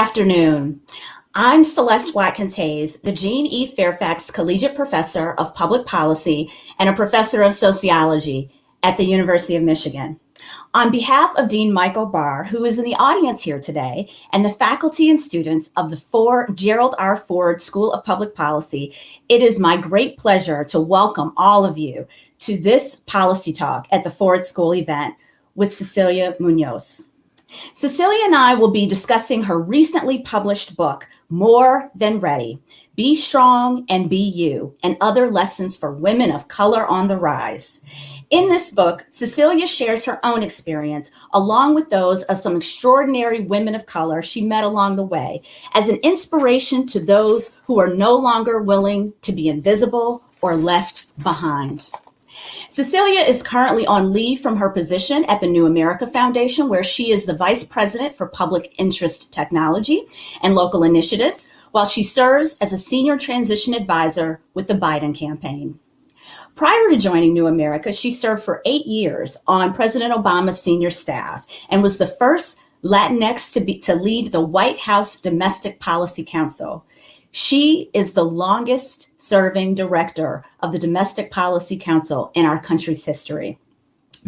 Afternoon. I'm Celeste Watkins Hayes, the Jean E. Fairfax Collegiate Professor of Public Policy and a Professor of Sociology at the University of Michigan. On behalf of Dean Michael Barr, who is in the audience here today, and the faculty and students of the Ford, Gerald R. Ford School of Public Policy, it is my great pleasure to welcome all of you to this policy talk at the Ford School event with Cecilia Munoz. Cecilia and I will be discussing her recently published book, More Than Ready, Be Strong and Be You, and Other Lessons for Women of Color on the Rise. In this book, Cecilia shares her own experience, along with those of some extraordinary women of color she met along the way, as an inspiration to those who are no longer willing to be invisible or left behind. Cecilia is currently on leave from her position at the New America Foundation, where she is the Vice President for Public Interest Technology and Local Initiatives, while she serves as a Senior Transition Advisor with the Biden campaign. Prior to joining New America, she served for eight years on President Obama's senior staff and was the first Latinx to, be, to lead the White House Domestic Policy Council. She is the longest serving director of the Domestic Policy Council in our country's history.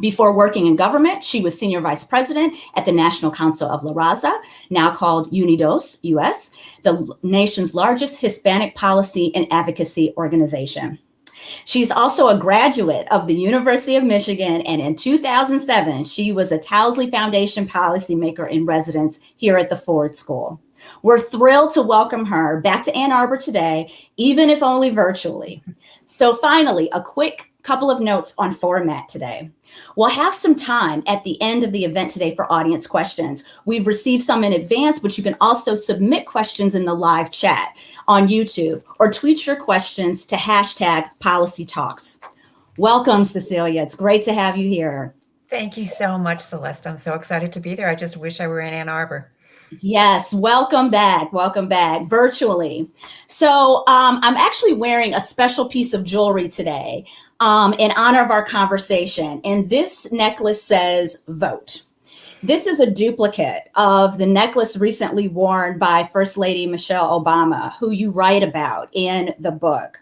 Before working in government, she was senior vice president at the National Council of La Raza, now called UNIDOS US, the nation's largest Hispanic policy and advocacy organization. She's also a graduate of the University of Michigan, and in 2007, she was a Towsley Foundation policymaker in residence here at the Ford School. We're thrilled to welcome her back to Ann Arbor today, even if only virtually. So finally, a quick couple of notes on format today. We'll have some time at the end of the event today for audience questions. We've received some in advance, but you can also submit questions in the live chat on YouTube or tweet your questions to hashtag policy talks. Welcome, Cecilia. It's great to have you here. Thank you so much, Celeste. I'm so excited to be there. I just wish I were in Ann Arbor. Yes, welcome back. Welcome back virtually. So um, I'm actually wearing a special piece of jewelry today um, in honor of our conversation. And this necklace says vote. This is a duplicate of the necklace recently worn by First Lady Michelle Obama, who you write about in the book.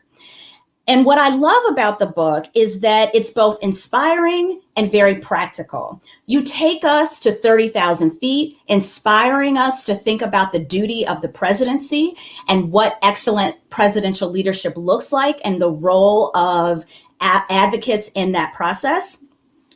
And what I love about the book is that it's both inspiring and very practical. You take us to 30,000 feet, inspiring us to think about the duty of the presidency and what excellent presidential leadership looks like and the role of advocates in that process.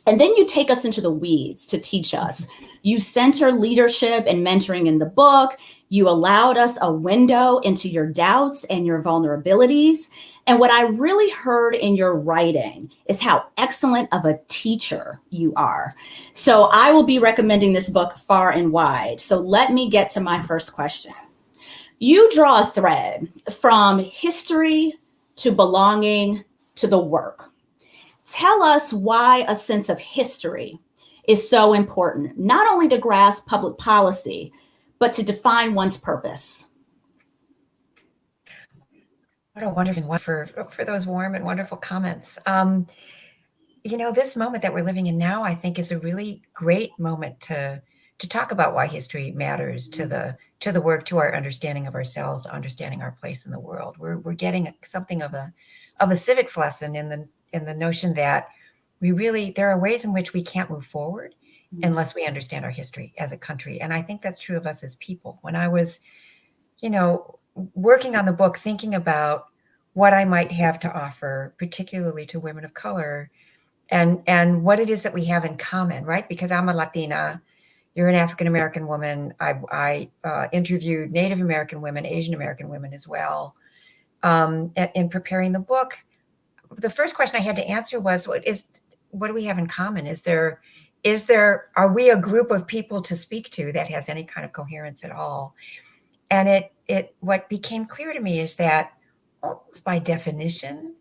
And then you take us into the weeds to teach us. You center leadership and mentoring in the book. You allowed us a window into your doubts and your vulnerabilities. And what I really heard in your writing is how excellent of a teacher you are. So I will be recommending this book far and wide. So let me get to my first question. You draw a thread from history to belonging to the work. Tell us why a sense of history is so important, not only to grasp public policy, but to define one's purpose. What a wonderful one for, for those warm and wonderful comments. Um, you know, this moment that we're living in now, I think is a really great moment to to talk about why history matters to the to the work, to our understanding of ourselves, to understanding our place in the world. We're we're getting something of a of a civics lesson in the in the notion that we really there are ways in which we can't move forward mm -hmm. unless we understand our history as a country. And I think that's true of us as people. When I was, you know, working on the book, thinking about what I might have to offer, particularly to women of color, and and what it is that we have in common, right? Because I'm a Latina, you're an African American woman. I, I uh, interviewed Native American women, Asian American women as well. Um, in preparing the book, the first question I had to answer was, "What is? What do we have in common? Is there?" Is there, are we a group of people to speak to that has any kind of coherence at all? And it, it, what became clear to me is that almost by definition,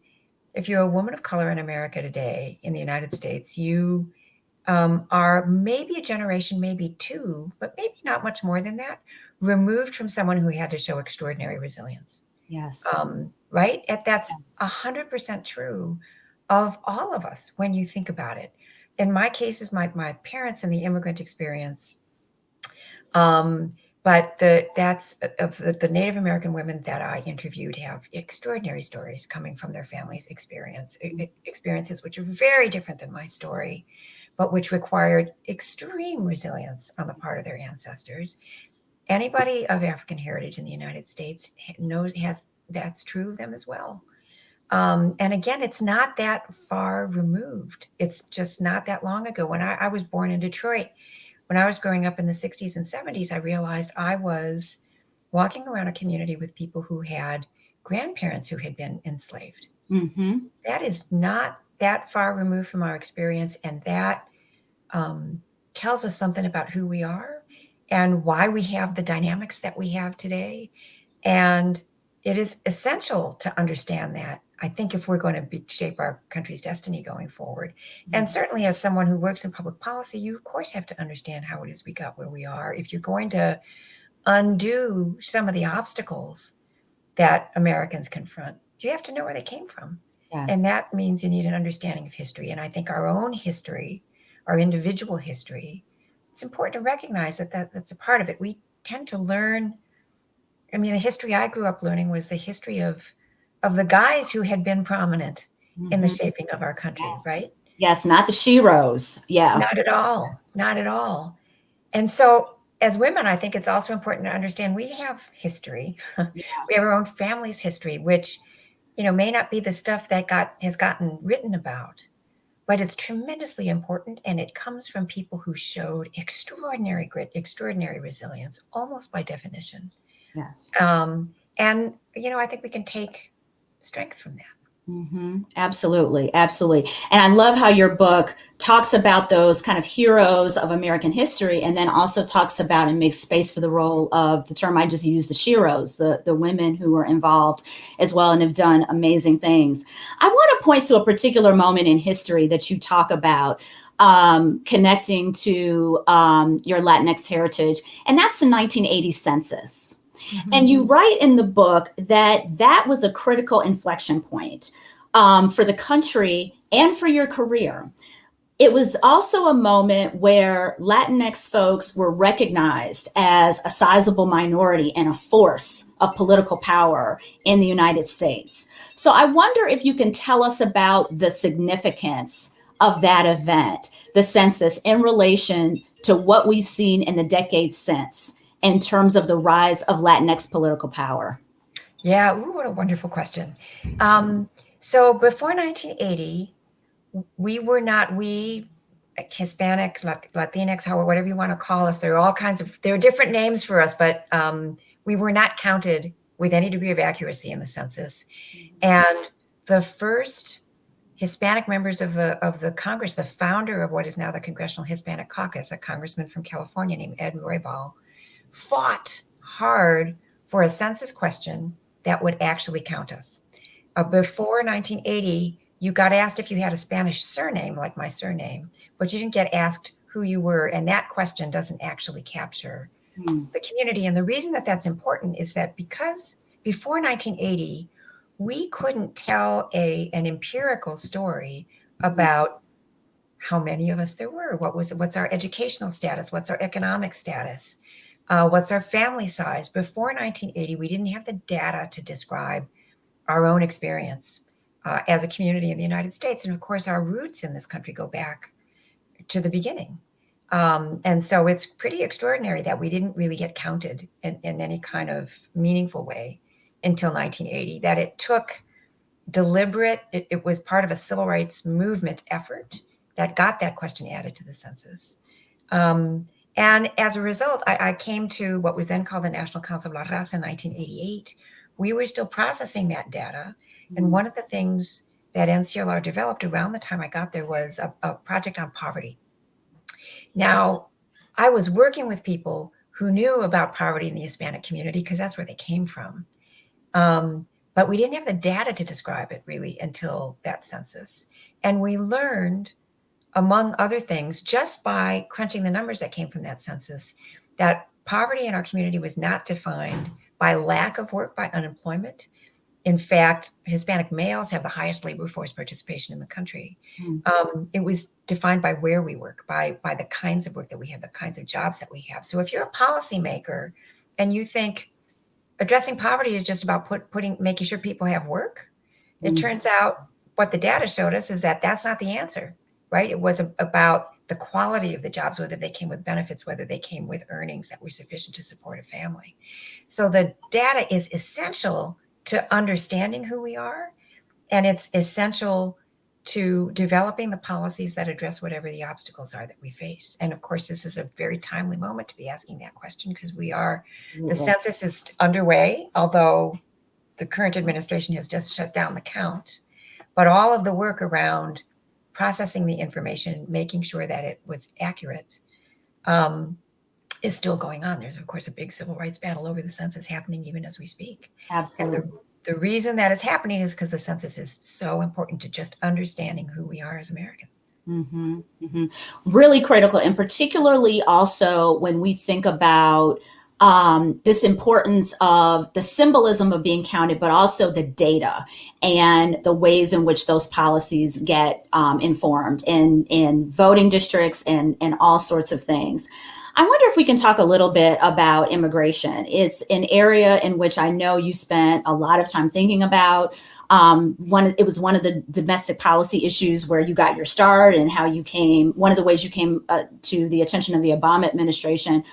if you're a woman of color in America today, in the United States, you um, are maybe a generation, maybe two, but maybe not much more than that, removed from someone who had to show extraordinary resilience. Yes. Um, right? That's a hundred percent true of all of us when you think about it. In my case, is my, my parents and the immigrant experience, um, but the that's of the, the, Native American women that I interviewed have extraordinary stories coming from their families' experience experiences, which are very different than my story, but which required extreme resilience on the part of their ancestors. Anybody of African heritage in the United States knows has that's true of them as well. Um, and again, it's not that far removed. It's just not that long ago. When I, I was born in Detroit, when I was growing up in the 60s and 70s, I realized I was walking around a community with people who had grandparents who had been enslaved. Mm-hmm. That is not that far removed from our experience. And that um, tells us something about who we are and why we have the dynamics that we have today. And it is essential to understand that I think if we're going to be, shape our country's destiny going forward, mm-hmm. and certainly as someone who works in public policy, you of course have to understand how it is we got where we are. If you're going to undo some of the obstacles that Americans confront, you have to know where they came from. Yes. And that means you need an understanding of history. And I think our own history, our individual history, it's important to recognize that, that that's a part of it. We tend to learn. I mean, the history I grew up learning was the history of of the guys who had been prominent mm-hmm. in the mm-hmm. shaping of our country, yes. right? Yes, not the sheroes. Yeah. Not at all. Not at all. And so as women, I think it's also important to understand we have history. Yeah. we have our own family's history, which, you know, may not be the stuff that got has gotten written about, but it's tremendously important. And it comes from people who showed extraordinary grit, extraordinary resilience, almost by definition. Yes. Um, and, you know, I think we can take strength from that. Mm-hmm. Absolutely, absolutely. And I love how your book talks about those kind of heroes of American history, and then also talks about and makes space for the role of the term I just used, the sheroes, the the women who were involved as well and have done amazing things. I want to point to a particular moment in history that you talk about. Um, connecting to um, your Latinx heritage, and that's the 1980 census. Mm-hmm. And you write in the book that that was a critical inflection point um, for the country and for your career. It was also a moment where Latinx folks were recognized as a sizable minority and a force of political power in the United States. So I wonder if you can tell us about the significance of that event, the census, in relation to what we've seen in the decades since in terms of the rise of Latinx political power? Yeah, ooh, what a wonderful question. Um, so before 1980, we were not, we, Hispanic, Latinx, however, whatever you want to call us, there are all kinds of, there are different names for us, but um, we were not counted with any degree of accuracy in the census. And the first Hispanic members of the of the Congress, the founder of what is now the Congressional Hispanic Caucus, a congressman from California named Ed Roybal, fought hard for a census question that would actually count us. Uh, before 1980, you got asked if you had a Spanish surname, like my surname, but you didn't get asked who you were. And that question doesn't actually capture hmm. the community. And the reason that that's important is that because before 1980, we couldn't tell a, an empirical story about how many of us there were, what was what's our educational status, what's our economic status, uh, what's our family size? Before 1980, we didn't have the data to describe our own experience uh, as a community in the United States. And of course, our roots in this country go back to the beginning. Um, and so it's pretty extraordinary that we didn't really get counted in, in any kind of meaningful way until 1980, that it took deliberate, it, it was part of a civil rights movement effort that got that question added to the census. Um, and as a result, I, I, came to what was then called the National Council of La Raza in 1988. We were still processing that data. Mm-hmm. And one of the things that NCLR developed around the time I got there was a, a project on poverty. Now, I was working with people who knew about poverty in the Hispanic community because that's where they came from. Um, but we didn't have the data to describe it really until that census. And we learned among other things, just by crunching the numbers that came from that census, that poverty in our community was not defined by lack of work, by unemployment. In fact, Hispanic males have the highest labor force participation in the country. Mm. Um, it was defined by where we work, by by the kinds of work that we have, the kinds of jobs that we have. So if you're a policymaker and you think addressing poverty is just about put, putting making sure people have work, it mm. turns out what the data showed us is that that's not the answer, right? It was about the quality of the jobs, whether they came with benefits, whether they came with earnings that were sufficient to support a family. So the data is essential to understanding who we are, and it's essential to developing the policies that address whatever the obstacles are that we face. And of course, this is a very timely moment to be asking that question because we are, the mm-hmm. census is underway, although the current administration has just shut down the count. But all of the work around processing the information, making sure that it was accurate, um, is still going on. There's, of course, a big civil rights battle over the census happening even as we speak. Absolutely the reason that is happening is because the census is so important to just understanding who we are as Americans. Mm-hmm, mm-hmm. Really critical, and particularly also when we think about um, this importance of the symbolism of being counted, but also the data and the ways in which those policies get um, informed in in voting districts and and all sorts of things. I wonder if we can talk a little bit about immigration. It's an area in which I know you spent a lot of time thinking about. Um, one, it was one of the domestic policy issues where you got your start and how you came, one of the ways you came uh, to the attention of the Obama administration.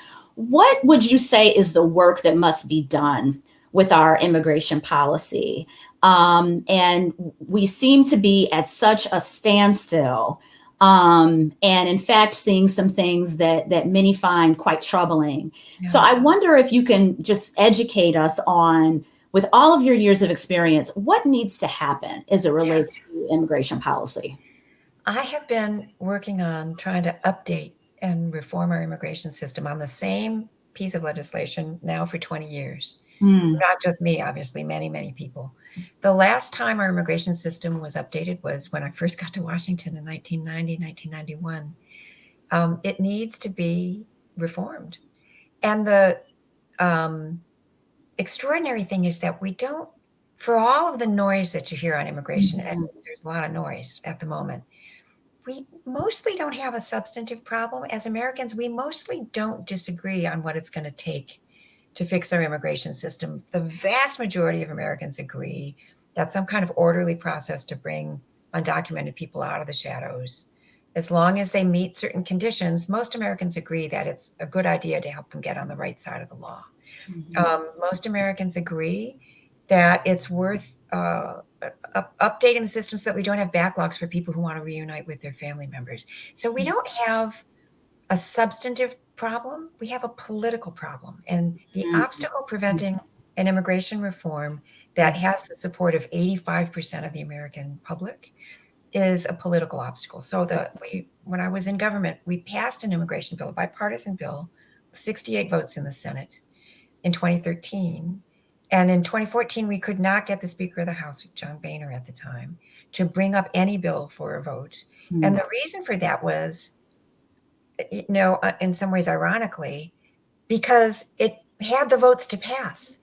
What would you say is the work that must be done with our immigration policy? Um, and we seem to be at such a standstill um, and in fact seeing some things that that many find quite troubling. Yeah. So I wonder if you can just educate us on, with all of your years of experience, what needs to happen as it relates yes. to immigration policy. I have been working on trying to update and reform our immigration system on the same piece of legislation now for 20 years. Mm. Not just me, obviously, many, many people. The last time our immigration system was updated was when I first got to Washington in 1990, 1991. Um, it needs to be reformed. And the um, extraordinary thing is that we don't, for all of the noise that you hear on immigration, and there's a lot of noise at the moment, we mostly don't have a substantive problem. As Americans, we mostly don't disagree on what it's going to take to fix our immigration system. The vast majority of Americans agree that some kind of orderly process to bring undocumented people out of the shadows, as long as they meet certain conditions, most Americans agree that it's a good idea to help them get on the right side of the law. Mm-hmm. Um, most Americans agree that it's worth uh, updating the system so that we don't have backlogs for people who want to reunite with their family members. So we don't have a substantive problem, we have a political problem. And the mm-hmm. obstacle preventing an immigration reform that has the support of 85% of the American public is a political obstacle. So the we when I was in government, we passed an immigration bill, a bipartisan bill, 68 votes in the Senate in 2013. And in 2014, we could not get the Speaker of the House, John Boehner at the time, to bring up any bill for a vote. Mm-hmm. And the reason for that was you know, uh, in some ways, ironically, because it had the votes to pass.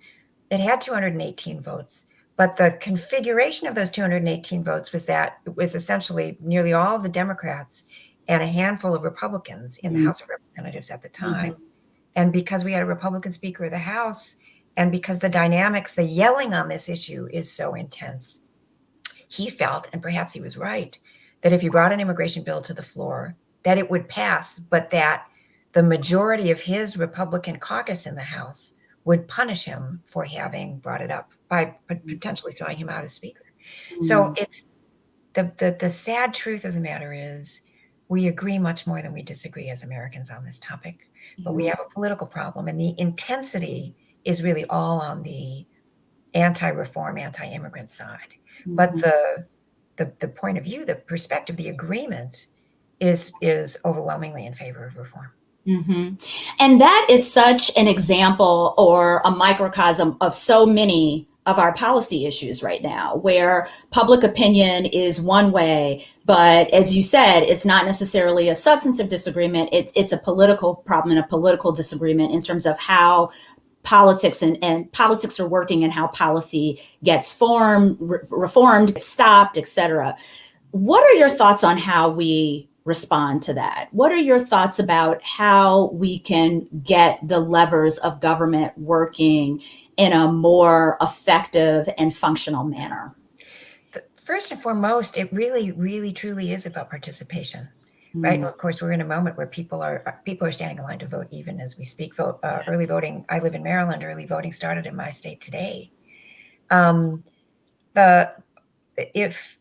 It had 218 votes, but the configuration of those 218 votes was that it was essentially nearly all of the Democrats and a handful of Republicans in the mm-hmm. House of Representatives at the time. Mm-hmm. And because we had a Republican Speaker of the House, and because the dynamics, the yelling on this issue is so intense, he felt, and perhaps he was right, that if you brought an immigration bill to the floor that it would pass, but that the majority of his Republican caucus in the House would punish him for having brought it up by potentially throwing him out as speaker. Mm. So it's the, the the sad truth of the matter is we agree much more than we disagree as Americans on this topic, but we mm-hmm. have a political problem, and the intensity is really all on the anti-reform, anti-immigrant side. Mm-hmm. But the, the the point of view, the perspective, the agreement is is overwhelmingly in favor of reform. Mm-hmm. And that is such an example or a microcosm of so many of our policy issues right now, where public opinion is one way, but as you said, it's not necessarily a substantive disagreement. It's it's a political problem and a political disagreement in terms of how politics and, and politics are working and how policy gets formed, re- reformed, stopped, etc. What are your thoughts on how we respond to that. What are your thoughts about how we can get the levers of government working in a more effective and functional manner? First and foremost, it really, really, truly is about participation. Right? And of course, we're in a moment where people are people are standing in line to vote even as we speak. Vote uh, early voting. I live in Maryland. Early voting started in my state today. Um, the if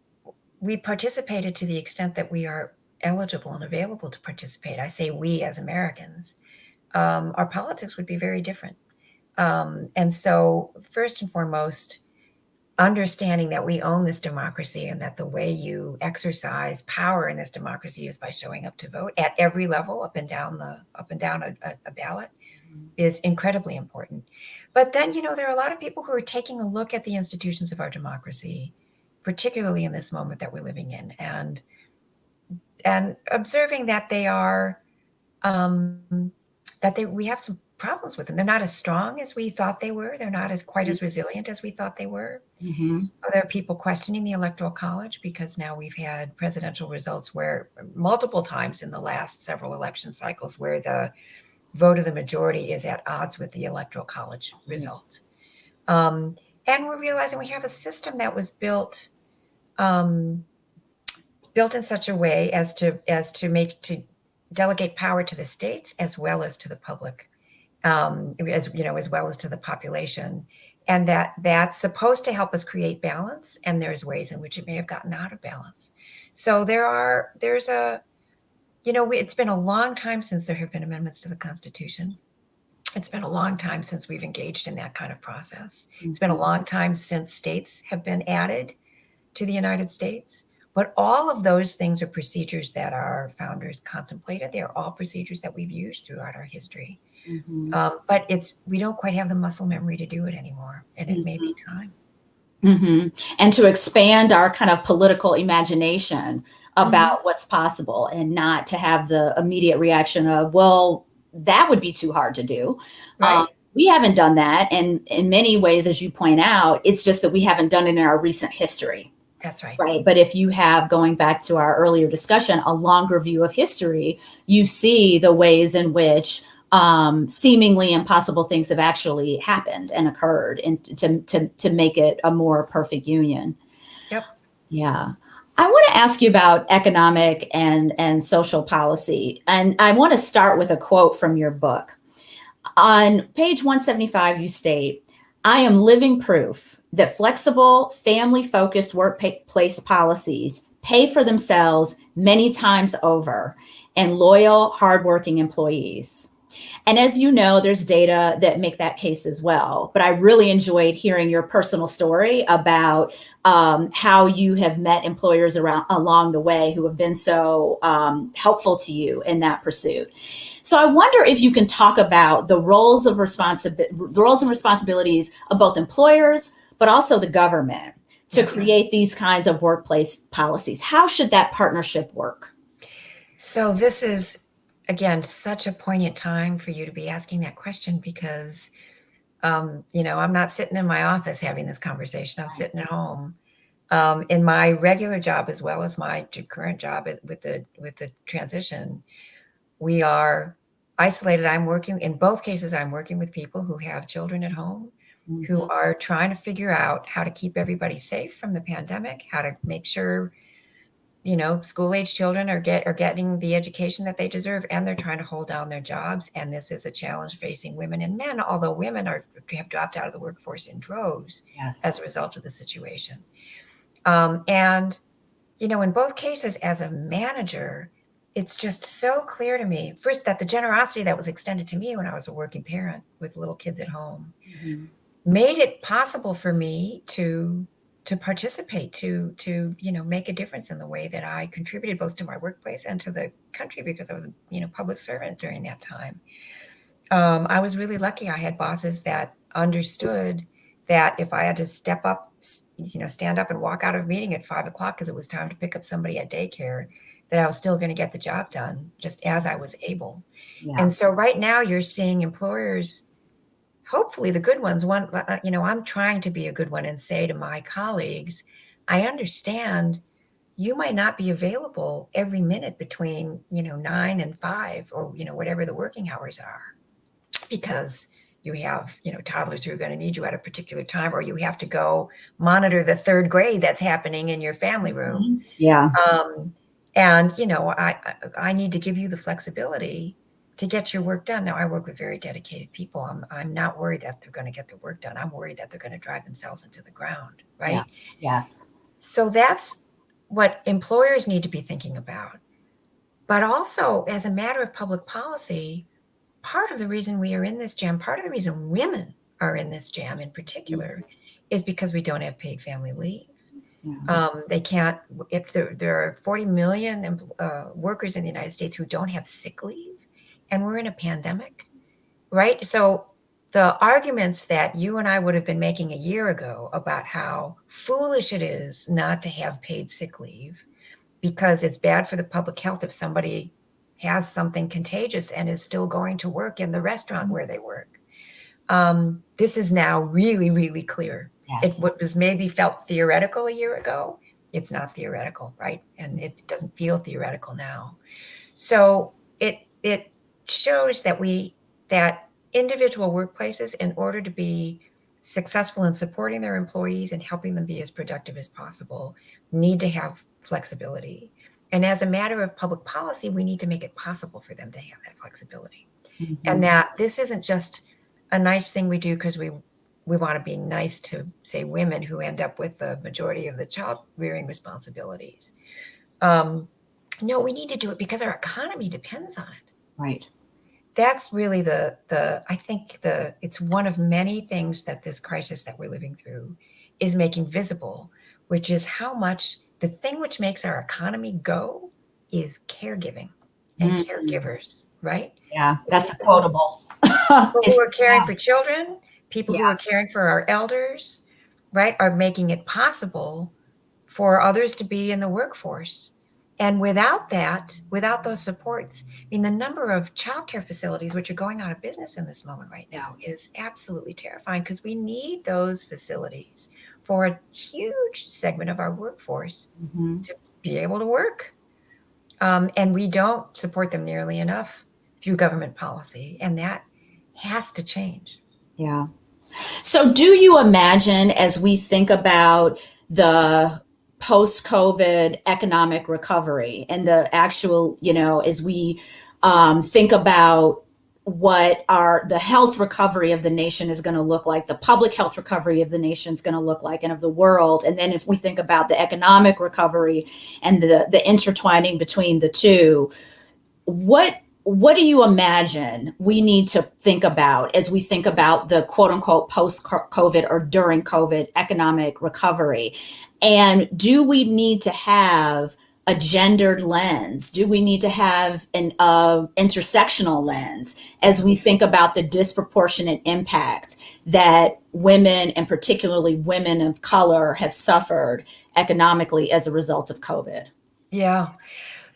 we participated to the extent that we are eligible and available to participate, I say we as Americans, um, our politics would be very different. Um, and so, first and foremost, understanding that we own this democracy and that the way you exercise power in this democracy is by showing up to vote at every level up and down the up and down a, a ballot mm-hmm. is incredibly important but then you know there are a lot of people who are taking a look at the institutions of our democracy particularly in this moment that we're living in and and observing that they are um that they we have some problems with them. They're not as strong as we thought they were. They're not as quite as mm-hmm. resilient as we thought they were. Mm-hmm. There are people questioning the electoral college because now we've had presidential results where multiple times in the last several election cycles where the vote of the majority is at odds with the electoral college mm-hmm. result. Um, and we're realizing we have a system that was built um, built in such a way as to as to make to delegate power to the states as well as to the public um, as you know, as well as to the population, and that that's supposed to help us create balance. And there's ways in which it may have gotten out of balance. So there are there's a, you know, it's been a long time since there have been amendments to the Constitution. It's been a long time since we've engaged in that kind of process. It's been a long time since states have been added to the United States. But all of those things are procedures that our founders contemplated. They are all procedures that we've used throughout our history. Mm-hmm. Um, but it's we don't quite have the muscle memory to do it anymore, and it mm-hmm. may be mm-hmm. time. Mm-hmm. And to expand our kind of political imagination about mm-hmm. what's possible, and not to have the immediate reaction of, "Well, that would be too hard to do." Right. Um, we haven't done that, and in many ways, as you point out, it's just that we haven't done it in our recent history. That's right. Right. But if you have, going back to our earlier discussion, a longer view of history, you see the ways in which um, seemingly impossible things have actually happened and occurred and to, to, to make it a more perfect union. Yep. Yeah. I want to ask you about economic and, and social policy. And I want to start with a quote from your book. On page 175, you state, I am living proof that flexible, family focused workplace policies pay for themselves many times over and loyal, hardworking employees. And as you know, there's data that make that case as well. But I really enjoyed hearing your personal story about um, how you have met employers around along the way who have been so um, helpful to you in that pursuit. So I wonder if you can talk about the roles of responsibility, roles and responsibilities of both employers, but also the government to create these kinds of workplace policies. How should that partnership work? So this is again, such a poignant time for you to be asking that question because, um, you know, I'm not sitting in my office having this conversation. I'm sitting at home. Um, in my regular job as well as my current job with the with the transition, we are isolated. I'm working in both cases. I'm working with people who have children at home, mm-hmm. who are trying to figure out how to keep everybody safe from the pandemic, how to make sure you know, school age children are get are getting the education that they deserve and they're trying to hold down their jobs. And this is a challenge facing women and men, although women are have dropped out of the workforce in droves yes. as a result of the situation. Um, and you know, in both cases, as a manager, it's just so clear to me first that the generosity that was extended to me when I was a working parent with little kids at home mm-hmm. made it possible for me to to participate to to you know make a difference in the way that i contributed both to my workplace and to the country because i was a you know public servant during that time. Um, i was really lucky. I had bosses that understood that if i had to step up you know stand up and walk out of a meeting at five o'clock because it was time to pick up somebody at daycare that i was still going to get the job done just as i was able. Yeah. and so right now you're seeing employers hopefully the good ones one uh, you know i'm trying to be a good one and say to my colleagues i understand you might not be available every minute between, you know, nine and five or, you know, whatever the working hours are because you have, you know, toddlers who are going to need you at a particular time, or you have to go monitor the third grade that's happening in your family room. Mm-hmm. Yeah. Um, and, you know, I, I need to give you the flexibility to get your work done. Now I work with very dedicated people. I'm, I'm not worried that they're going to get their work done. I'm worried that they're going to drive themselves into the ground. Right. Yeah. Yes. So that's what employers need to be thinking about. But also, as a matter of public policy, part of the reason we are in this jam, part of the reason women are in this jam in particular, mm-hmm. is because we don't have paid family leave. Um, they can't, if there, there are 40 million uh, workers in the United States who don't have sick leave, and we're in a pandemic, right? So the arguments that you and I would have been making a year ago about how foolish it is not to have paid sick leave because it's bad for the public health if somebody has something contagious and is still going to work in the restaurant where they work. Um, this is now really, really clear. Yes. It what was maybe felt theoretical a year ago, it's not theoretical, right? And it doesn't feel theoretical now. So it it shows that we that individual workplaces, in order to be successful in supporting their employees and helping them be as productive as possible, need to have flexibility. And as a matter of public policy, we need to make it possible for them to have that flexibility. Mm-hmm. And that this isn't just a nice thing we do because we we want to be nice to say women who end up with the majority of the child rearing responsibilities. Um, no, we need to do it because our economy depends on it. Right. That's really the the I think the it's one of many things that this crisis that we're living through is making visible, which is how much the thing which makes our economy go is caregiving and mm-hmm. caregivers, right? Yeah, that's quotable. people who are caring yeah. for children, people yeah. who are caring for our elders, right, are making it possible for others to be in the workforce. And without that, without those supports, I mean, the number of childcare facilities which are going out of business in this moment right now is absolutely terrifying because we need those facilities for a huge segment of our workforce mm-hmm. to be able to work. Um, and we don't support them nearly enough through government policy. And that has to change. Yeah. So, do you imagine as we think about the post COVID economic recovery. And the actual, you know, as we um, think about what our the health recovery of the nation is going to look like the public health recovery of the nation is going to look like and of the world. And then if we think about the economic recovery and the the intertwining between the two what what do you imagine we need to think about as we think about the quote unquote post covid or during covid economic recovery and do we need to have a gendered lens? Do we need to have an uh, intersectional lens as we think about the disproportionate impact that women, and particularly women of color, have suffered economically as a result of COVID? Yeah.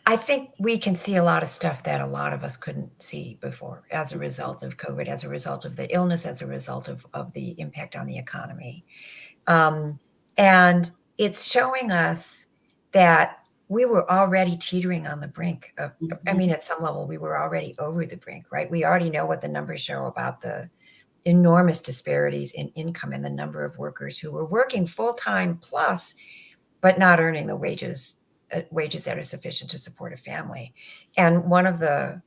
I think we can see a lot of stuff that a lot of us couldn't see before as a result of COVID, as a result of the illness, as a result of, of the impact on the economy. Um, and it's showing us that we were already teetering on the brink of mm-hmm. i mean at some level we were already over the brink right we already know what the numbers show about the enormous disparities in income and the number of workers who were working full-time plus but not earning the wages uh, wages that are sufficient to support a family and one of the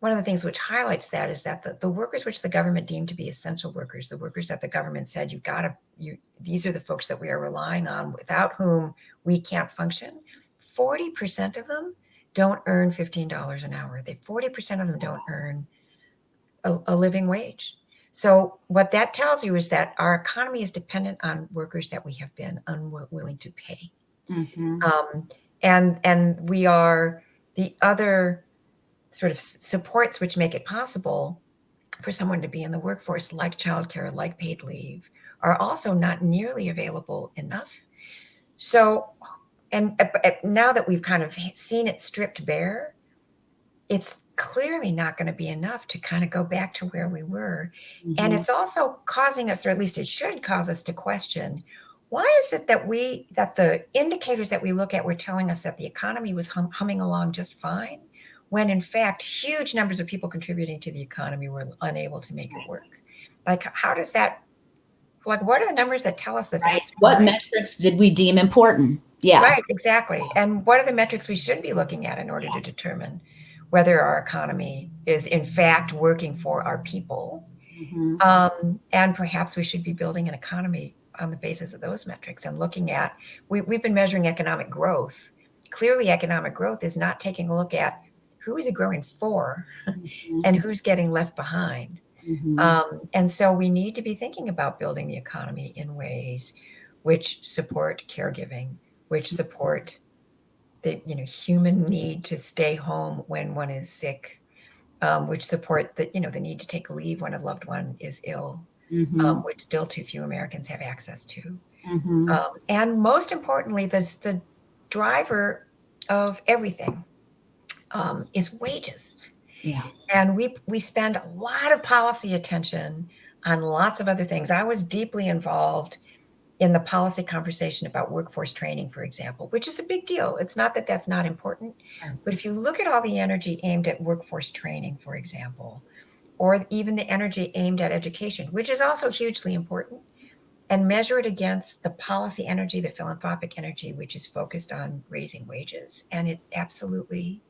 one of the things which highlights that is that the, the workers which the government deemed to be essential workers the workers that the government said you gotta you these are the folks that we are relying on without whom we can't function 40% of them don't earn $15 an hour. They 40% of them don't earn a, a, living wage. So what that tells you is that our economy is dependent on workers that we have been unwilling to pay. Mm-hmm. Um, and and we are the other sort of supports which make it possible for someone to be in the workforce, like childcare, like paid leave, are also not nearly available enough. So and now that we've kind of seen it stripped bare, it's clearly not going to be enough to kind of go back to where we were. Mm-hmm. And it's also causing us, or at least it should cause us to question why is it that we that the indicators that we look at were telling us that the economy was hum, humming along just fine when in fact huge numbers of people contributing to the economy were unable to make it work. Like how does that like what are the numbers that tell us that right. that's what metrics did we deem important? Yeah. Right exactly. And what are the metrics we should be looking at in order to determine whether our economy is in fact working for our people? Mm-hmm. um, and perhaps we should be building an economy on the basis of those metrics and looking at we, we've been measuring economic growth. Clearly economic growth is not taking a look at who is it growing for mm-hmm. and who's getting left behind mm-hmm. um, and so we need to be thinking about building the economy in ways which support caregiving which mm-hmm. support the you know human need to stay home when one is sick um, which support the you know the need to take leave when a loved one is ill mm-hmm. um, which still too few Americans have access to. Mm-hmm. Um, and most importantly, the, the driver of everything um, is wages. Yeah. And we we spend a lot of policy attention on lots of other things. I was deeply involved in the policy conversation about workforce training, for example, which is a big deal. It's not that that's not important, but if you look at all the energy aimed at workforce training, for example, or even the energy aimed at education, which is also hugely important, and measure it against the policy energy, the philanthropic energy, which is focused on raising wages. And it absolutely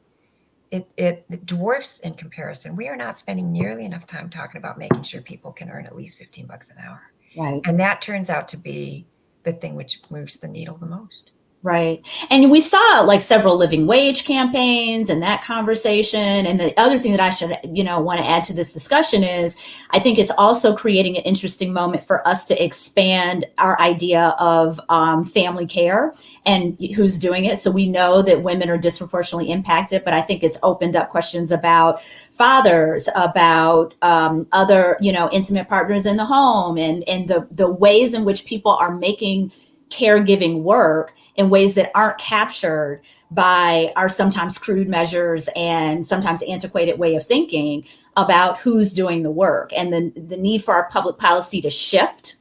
it, it dwarfs in comparison. We are not spending nearly enough time talking about making sure people can earn at least 15 bucks an hour. Right. And that turns out to be the thing which moves the needle the most. Right. And we saw like several living wage campaigns and that conversation. And the other thing that I should, you know, want to add to this discussion is I think it's also creating an interesting moment for us to expand our idea of um, family care and who's doing it. So we know that women are disproportionately impacted, but I think it's opened up questions about fathers, about um, other, you know, intimate partners in the home and, and the, the ways in which people are making caregiving work in ways that aren't captured by our sometimes crude measures and sometimes antiquated way of thinking about who's doing the work and the, the need for our public policy to shift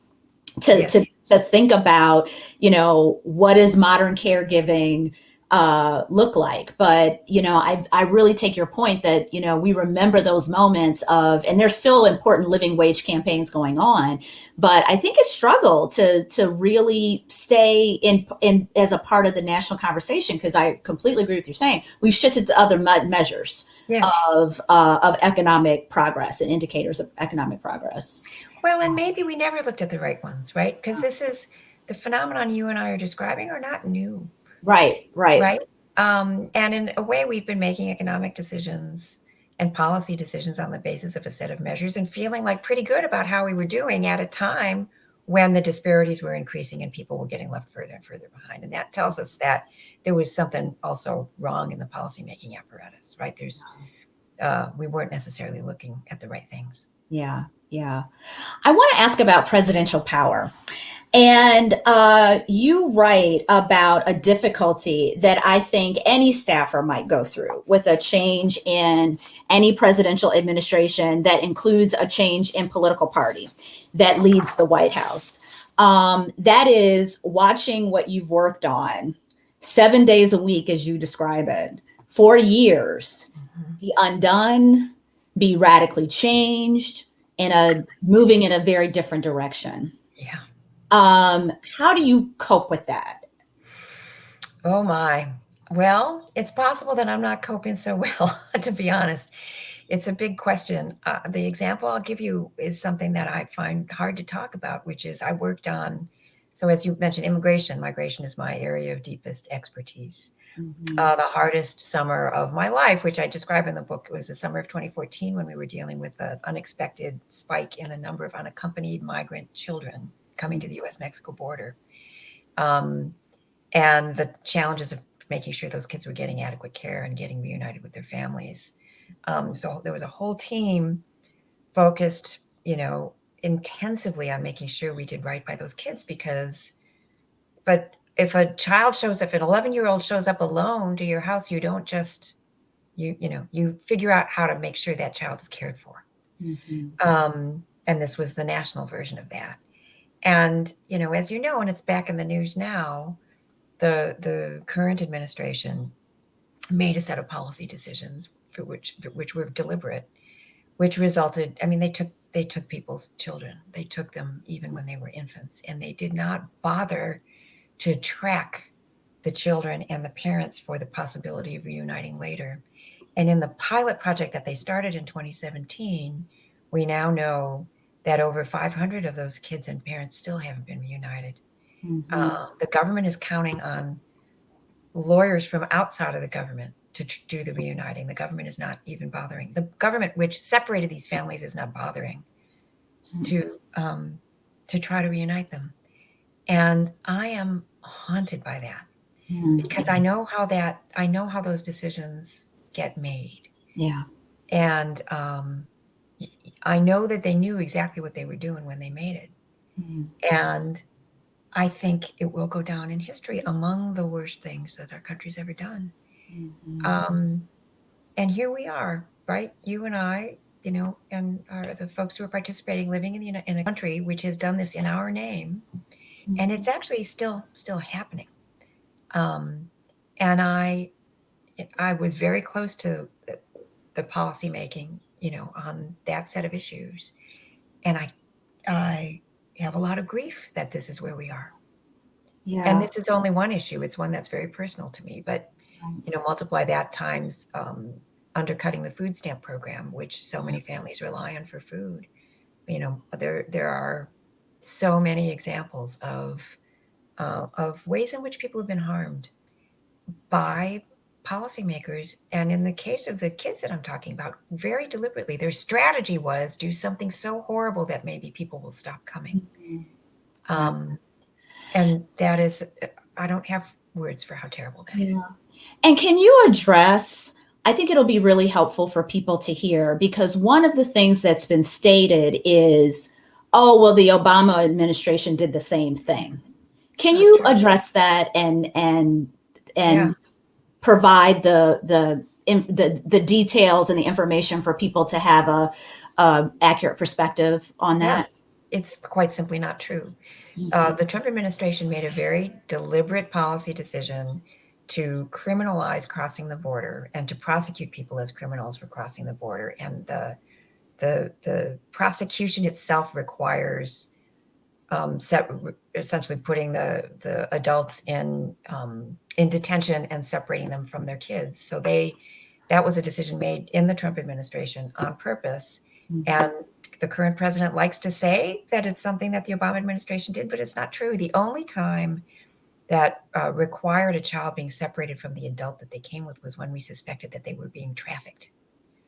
to, yes. to, to think about, you know, what is modern caregiving uh, look like. But you know, I I really take your point that you know we remember those moments of, and there's still important living wage campaigns going on. But I think it's struggle to to really stay in in as a part of the national conversation because I completely agree with you saying we've shifted to other measures. Yes. of uh, of economic progress and indicators of economic progress. Well, and maybe we never looked at the right ones, right? Because this is the phenomenon you and I are describing are not new. Right, right. Right. Um, and in a way, we've been making economic decisions and policy decisions on the basis of a set of measures and feeling like pretty good about how we were doing at a time when the disparities were increasing and people were getting left further and further behind. And that tells us that there was something also wrong in the policymaking apparatus, right? There's, uh, we weren't necessarily looking at the right things. Yeah, yeah. I want to ask about presidential power. And uh, you write about a difficulty that I think any staffer might go through with a change in any presidential administration that includes a change in political party that leads the White House. Um, that is watching what you've worked on seven days a week, as you describe it, for years, mm-hmm. be undone, be radically changed, in a moving in a very different direction. Yeah. Um, how do you cope with that? Oh my. Well, it's possible that I'm not coping so well, to be honest. It's a big question. Uh, the example I'll give you is something that I find hard to talk about, which is I worked on, so as you mentioned, immigration. Migration is my area of deepest expertise. Mm-hmm. Uh, the hardest summer of my life, which I describe in the book, was the summer of 2014 when we were dealing with an unexpected spike in the number of unaccompanied migrant children coming to the US Mexico border. Um, and the challenges of making sure those kids were getting adequate care and getting reunited with their families. Um, so there was a whole team focused, you know, intensively on making sure we did right by those kids because, but if a child shows up, if an 11 year old shows up alone to your house, you don't just, you, you know, you figure out how to make sure that child is cared for. Mm-hmm. Um, and this was the national version of that. And, you know, as you know, and it's back in the news now, the the current administration made a set of policy decisions for which which were deliberate, which resulted. I mean, they took they took people's children. They took them even when they were infants, and they did not bother to track the children and the parents for the possibility of reuniting later. And in the pilot project that they started in 2017, we now know that over 500 of those kids and parents still haven't been reunited. Mm-hmm. Uh, the government is counting on lawyers from outside of the government to do the reuniting. The government is not even bothering. The government, which separated these families, is not bothering mm-hmm. to um, to try to reunite them. And I am haunted by that mm-hmm. because I know how that I know how those decisions get made. Yeah. And um, I know that they knew exactly what they were doing when they made it. Mm-hmm. And I think it will go down in history among the worst things that our country's ever done. Mm-hmm. Um, and here we are, right? You and I, you know, and are the folks who are participating, living in the in a country which has done this in our name, mm-hmm. and it's actually still still happening. Um, and I, I was very close to the, the policy making, you know, on that set of issues, and I, I have a lot of grief that this is where we are. Yeah. And this is only one issue. It's one that's very personal to me. But you know, multiply that times um, undercutting the food stamp program, which so many families rely on for food. You know, there there are so many examples of uh, of ways in which people have been harmed by policymakers. And in the case of the kids that I'm talking about, very deliberately, their strategy was do something so horrible that maybe people will stop coming. Mm-hmm. Um, and that is, I don't have words for how terrible that yeah. is. And can you address? I think it'll be really helpful for people to hear because one of the things that's been stated is, oh, well, the Obama administration did the same thing. Can that's you address that and and and yeah provide the the the the details and the information for people to have a, a accurate perspective on that? Yeah, it's quite simply not true. Mm-hmm. Uh, the Trump administration made a very deliberate policy decision to criminalize crossing the border and to prosecute people as criminals for crossing the border. And the the the prosecution itself requires um, set, essentially putting the the adults in um, in detention and separating them from their kids. So they that was a decision made in the Trump administration on purpose. Mm-hmm. And the current president likes to say that it's something that the Obama administration did, but it's not true. The only time that uh, required a child being separated from the adult that they came with was when we suspected that they were being trafficked.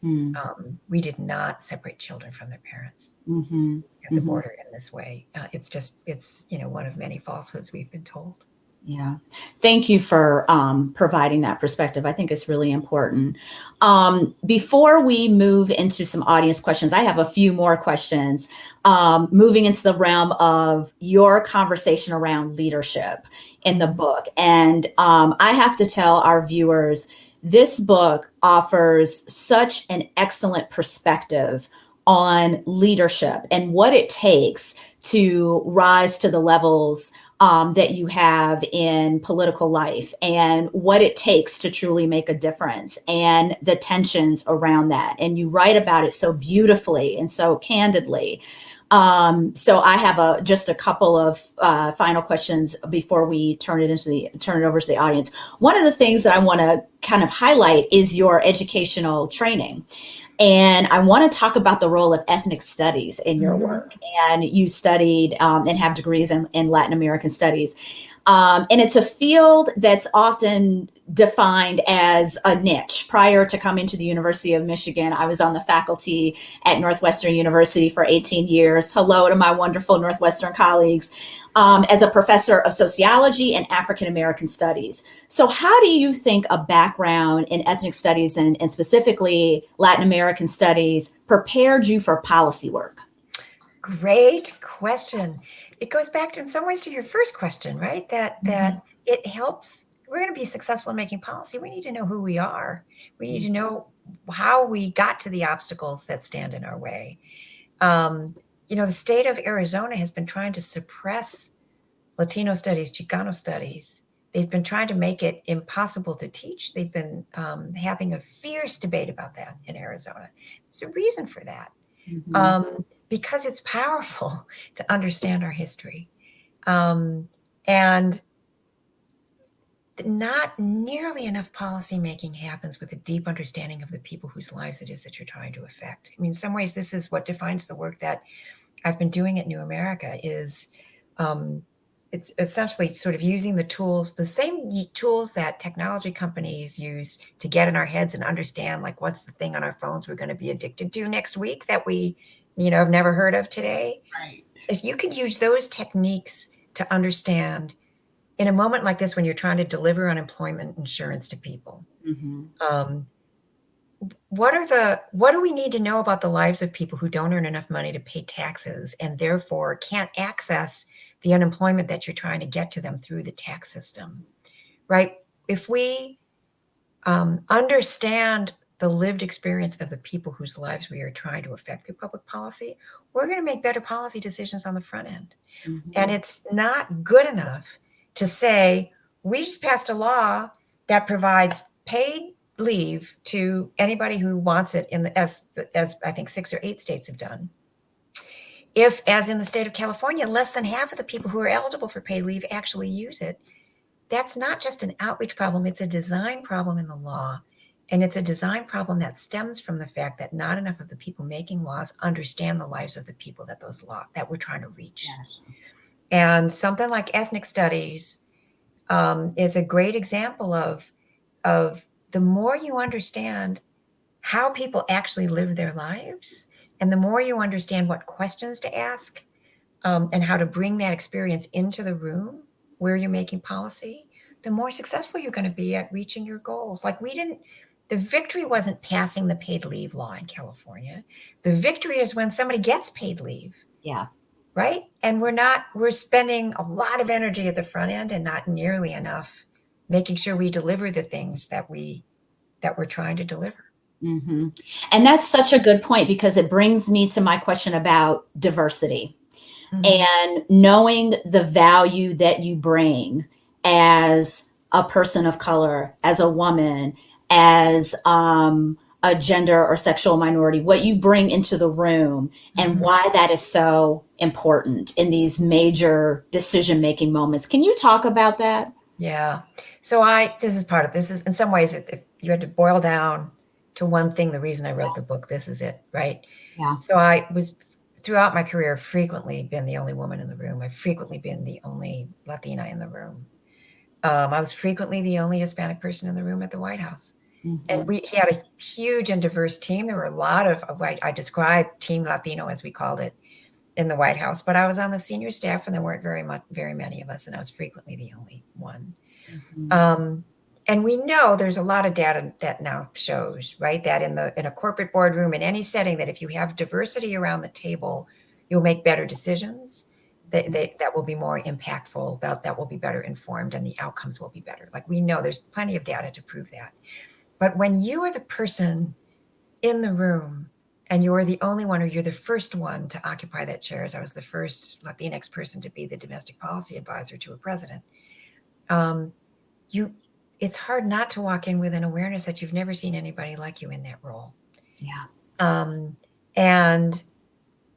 Mm. Um, we did not separate children from their parents mm-hmm. at the mm-hmm. border in this way. Uh, it's just, it's, you know, one of many falsehoods we've been told. Yeah. Thank you for um, providing that perspective. I think it's really important. Um, before we move into some audience questions, I have a few more questions. Um, moving into the realm of your conversation around leadership in the book. And um, I have to tell our viewers, this book offers such an excellent perspective on leadership and what it takes to rise to the levels um, that you have in political life and what it takes to truly make a difference and the tensions around that. And you write about it so beautifully and so candidly. Um, so I have a just a couple of uh, final questions before we turn it into the turn it over to the audience. One of the things that I want to kind of highlight is your educational training. And I want to talk about the role of ethnic studies in your mm-hmm. work. And you studied um, and have degrees in, in Latin American studies. Um, and it's a field that's often defined as a niche. Prior to coming to the University of Michigan, I was on the faculty at Northwestern University for 18 years. Hello to my wonderful Northwestern colleagues. Um, as a professor of sociology and African American studies. So, how do you think a background in ethnic studies and, and specifically Latin American studies prepared you for policy work? Great question it goes back to, in some ways to your first question, right? That mm-hmm. that it helps. We're going to be successful in making policy. We need to know who we are. We need to mm-hmm. know how we got to the obstacles that stand in our way. Um, you know, the state of Arizona has been trying to suppress Latino studies, Chicano studies. They've been trying to make it impossible to teach. They've been um, having a fierce debate about that in Arizona. There's a reason for that. Mm-hmm. Um, because it's powerful to understand our history. Um, and not nearly enough policymaking happens with a deep understanding of the people whose lives it is that you're trying to affect. I mean, in some ways, this is what defines the work that I've been doing at New America is um, it's essentially sort of using the tools, the same tools that technology companies use to get in our heads and understand like what's the thing on our phones we're going to be addicted to next week that we, you know, I've never heard of today. Right. If you could use those techniques to understand in a moment like this when you're trying to deliver unemployment insurance to people, mm-hmm. um, what are the what do we need to know about the lives of people who don't earn enough money to pay taxes and therefore can't access the unemployment that you're trying to get to them through the tax system, right? If we um, understand the lived experience of the people whose lives we are trying to affect through public policy, we're going to make better policy decisions on the front end. Mm-hmm. And it's not good enough to say, we just passed a law that provides paid leave to anybody who wants it in the as as I think six or eight states have done if, as in the state of California, less than half of the people who are eligible for paid leave actually use it, that's not just an outreach problem, it's a design problem in the law. And it's a design problem that stems from the fact that not enough of the people making laws understand the lives of the people that those law that we're trying to reach. Yes. And something like ethnic studies um, is a great example of, of the more you understand how people actually live their lives, and the more you understand what questions to ask um, and how to bring that experience into the room where you're making policy, the more successful you're going to be at reaching your goals. Like we didn't, the victory wasn't passing the paid leave law in California. The victory is when somebody gets paid leave. Yeah. Right. And we're not, we're spending a lot of energy at the front end and not nearly enough making sure we deliver the things that we, that we're trying to deliver. Mm-hmm. And that's such a good point because it brings me to my question about diversity mm-hmm. and knowing the value that you bring as a person of color, as a woman, as um, a gender or sexual minority, what you bring into the room and mm-hmm. why that is so important in these major decision making moments. Can you talk about that? Yeah. So I, this is part of this is in some ways, if you had to boil down to one thing the reason I wrote the book. This is it, right? Yeah. So I was throughout my career frequently been the only woman in the room. I've frequently been the only Latina in the room. Um, I was frequently the only Hispanic person in the room at the White House. Mm-hmm. And we had a huge and diverse team. There were a lot of, I, I described Team Latino as we called it in the White House, but I was on the senior staff and there weren't very much, very many of us, and I was frequently the only one. Mm-hmm. Um, and we know there's a lot of data that now shows right that in the in a corporate boardroom in any setting that if you have diversity around the table you'll make better decisions that, that, that will be more impactful that, that will be better informed and the outcomes will be better like we know there's plenty of data to prove that but when you are the person in the room and you're the only one or you're the first one to occupy that chair as i was the first latinx person to be the domestic policy advisor to a president um, you it's hard not to walk in with an awareness that you've never seen anybody like you in that role. Yeah. Um, and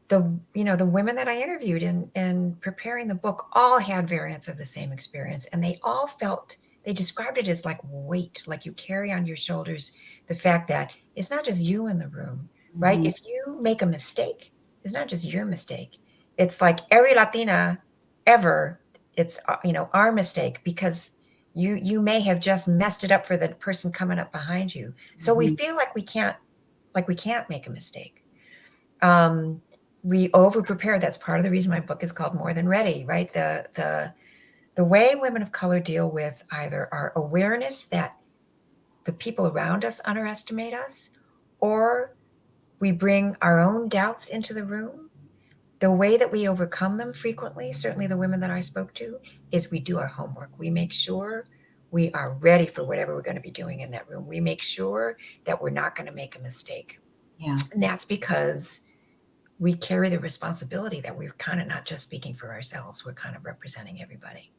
the you know the women that I interviewed in in preparing the book all had variants of the same experience, and they all felt they described it as like weight, like you carry on your shoulders the fact that it's not just you in the room, right? Mm-hmm. If you make a mistake, it's not just your mistake. It's like every Latina ever. It's uh, you know our mistake because you you may have just messed it up for the person coming up behind you so mm-hmm. we feel like we can't like we can't make a mistake um we over prepare that's part of the reason my book is called more than ready right the the the way women of color deal with either our awareness that the people around us underestimate us or we bring our own doubts into the room the way that we overcome them frequently, certainly the women that I spoke to, is we do our homework. We make sure we are ready for whatever we're going to be doing in that room. We make sure that we're not going to make a mistake. Yeah. And that's because we carry the responsibility that we're kind of not just speaking for ourselves we're kind of representing everybody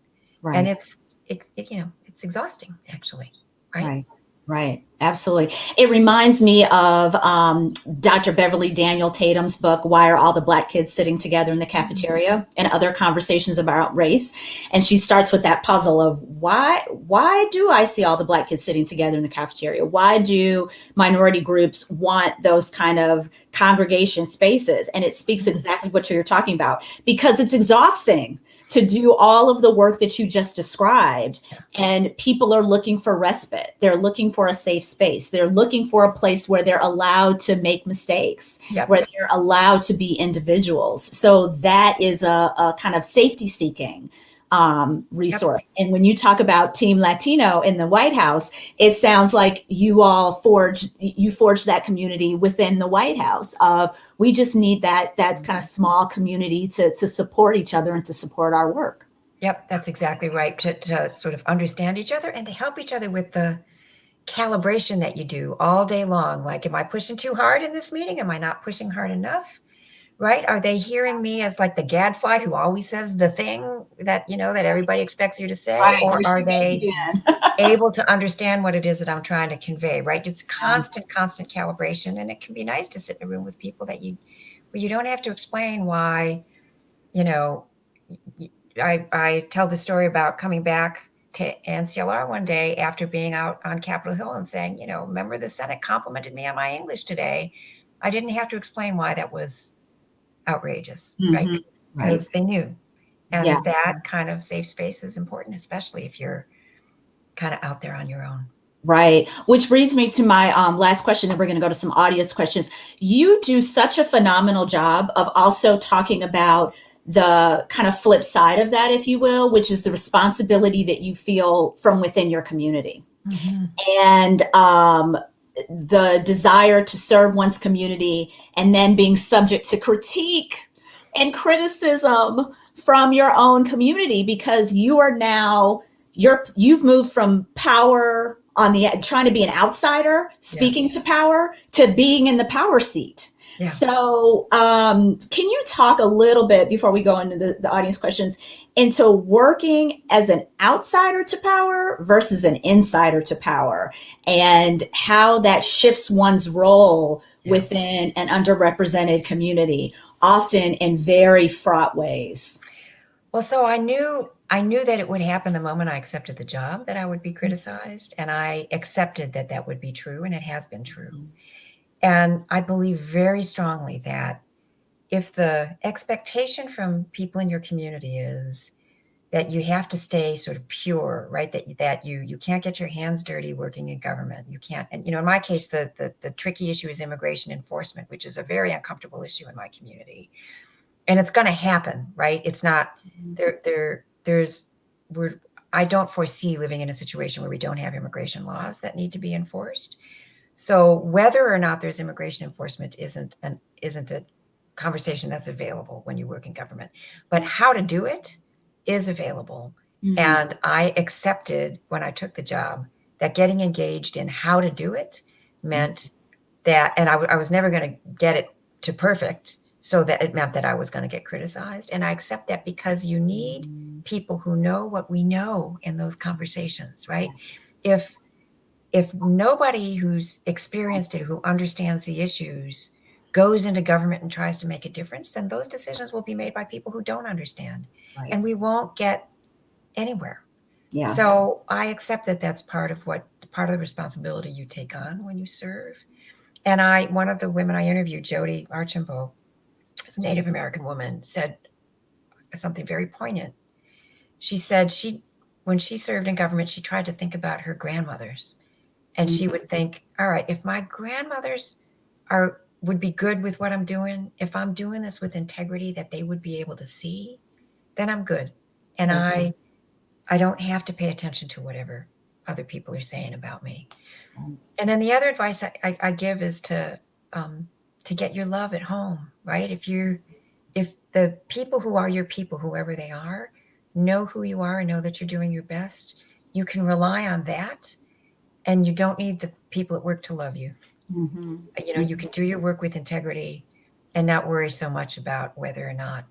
Right. and it's it, it, you know it's exhausting actually right, Right. Right. Absolutely. It reminds me of um, Dr. Beverly Daniel Tatum's book, Why Are All the Black Kids Sitting Together in the Cafeteria? and other conversations about race. And she starts with that puzzle of why why do I see all the black kids sitting together in the cafeteria? Why do minority groups want those kind of congregation spaces? And it speaks exactly what you're talking about because it's exhausting to do all of the work that you just described. And people are looking for respite. They're looking for a safe space. They're looking for a place where they're allowed to make mistakes Yep. where they're allowed to be individuals. So that is a, a kind of safety seeking um, resource and when you talk about team latino in the white house it sounds like you all forged you forged that community within the white house of we just need that that kind of small community to to support each other and to support our work Yep, that's exactly right. To, to sort of understand each other and to help each other with the calibration that you do all day long. Like, am I pushing too hard in this meeting? Am I not pushing hard enough? Right? Are they hearing me as like the gadfly who always says the thing that you know that everybody expects you to say, or are they able to understand what it is that I'm trying to convey? Right? It's constant, constant calibration, and it can be nice to sit in a room with people that you where you don't have to explain why. You know, I, I tell the story about coming back to NCLR one day after being out on Capitol Hill and saying, you know, remember the Senate complimented me on my English today. I didn't have to explain why that was outrageous, right? Mhm. Right. Because they knew. And Yeah. that kind of safe space is important, especially if you're kind of out there on your own. Right. Which brings me to my um, last question, and we're going to go to some audience questions. You do such a phenomenal job of also talking about the kind of flip side of that, if you will, which is the responsibility that you feel from within your community. and um, the desire to serve one's community and then being subject to critique and criticism from your own community because you are now you're you've moved from power on the trying to be an outsider speaking to power to being in the power seat. Yeah. so um, can you talk a little bit before we go into the, the audience questions into working as an outsider to power versus an insider to power and how that shifts one's role Yeah. within an underrepresented community often in very fraught ways Well, so I knew I knew that it would happen the moment I accepted the job that I would be criticized, and I accepted that that would be true, and it has been true. Mm-hmm. And I believe very strongly that if the expectation from people in your community is that you have to stay sort of pure, right? That that you you can't get your hands dirty working in government. You can't, and you know, in my case, the the, the tricky issue is immigration enforcement, which is a very uncomfortable issue in my community. And it's going to happen, right? It's not mm-hmm. there there there's we're i don't foresee living in a situation where we don't have immigration laws that need to be enforced so whether or not there's immigration enforcement isn't an isn't a conversation that's available when you work in government. But how to do it is available. Mhm. and i accepted when i took the job that getting engaged in how to do it meant that and I, was never going to get it to perfect so that it meant that i was going to get criticized. And i accept that because you need people who know what we know in those conversations right? If if nobody who's experienced it who understands the issues goes into government and tries to make a difference then those decisions will be made by people who don't understand Right. and we won't get anywhere yeah so I accept that that's part of what part of the responsibility you take on when you serve. And I, one of the women I interviewed, Jodi Archambault, is a Native American woman, said something very poignant. She said she, when she served in government, she tried to think about her grandmothers, and she mm-hmm. would think, all right, if my grandmothers are would be good with what I'm doing, if I'm doing this with integrity that they would be able to see, then I'm good. And I I don't have to pay attention to whatever other people are saying about me. And then the other advice I, I, I give is to um, to get your love at home, right? If you're if the people who are your people, whoever they are, know who you are and know that you're doing your best, you can rely on that, and you don't need the people at work to love you. Mhm. You know, you can do your work with integrity, and not worry so much about whether or not,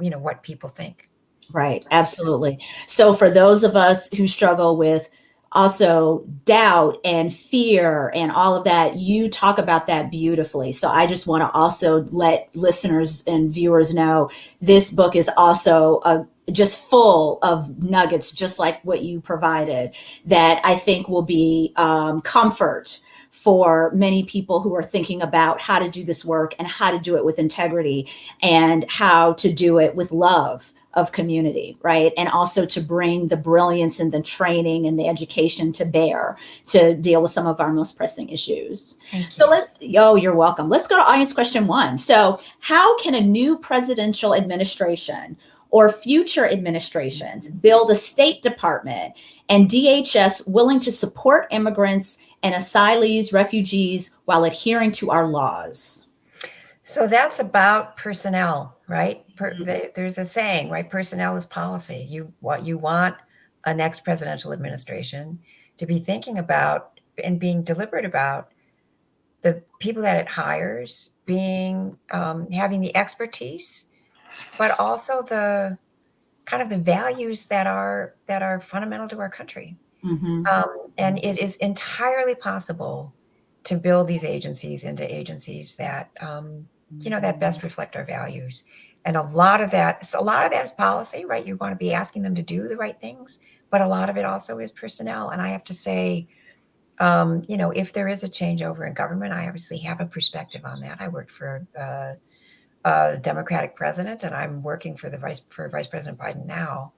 you know, what people think. Right, absolutely. So for those of us who struggle with also doubt and fear and all of that, you talk about that beautifully. So I just want to also let listeners and viewers know this book is also a just full of nuggets, just like what you provided, that I think will be um, comfort for many people who are thinking about how to do this work and how to do it with integrity and how to do it with love of community, right? And also to bring the brilliance and the training and the education to bear to deal with some of our most pressing issues. So let, oh, you're welcome. Let's go to audience question one. So how can a new presidential administration or future administrations build a State Department and DHS willing to support immigrants and asylees, refugees while adhering to our laws? So that's about personnel, right? Per, mm-hmm. there's a saying, right? Personnel is policy. You what you want a next presidential administration to be thinking about and being deliberate about the people that it hires being um, having the expertise but also the kind of the values that are that are fundamental to our country. Mm-hmm. Um, and it is entirely possible to build these agencies into agencies that um, you know that best reflect our values. And a lot of that, a lot of that is policy, right? You want to be asking them to do the right things, but a lot of it also is personnel. And I have to say, um, you know, if there is a changeover in government, I obviously have a perspective on that. I worked for uh, a Democratic president, and I'm working for the vice for Vice President Biden now.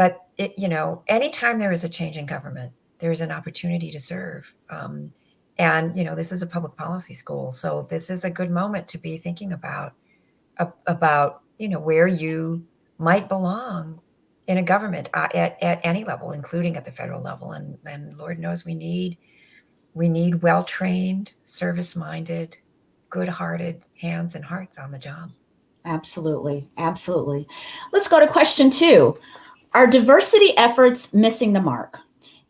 But it, you know, anytime there is a change in government, there is an opportunity to serve. Um, and you know, this is a public policy school, so this is a good moment to be thinking about uh, about you know where you might belong in a government uh, at, at any level, including at the federal level. And and Lord knows we need we need well trained, service minded, good hearted hands and hearts on the job. Absolutely. Absolutely. Let's go to question two. Are diversity efforts missing the mark?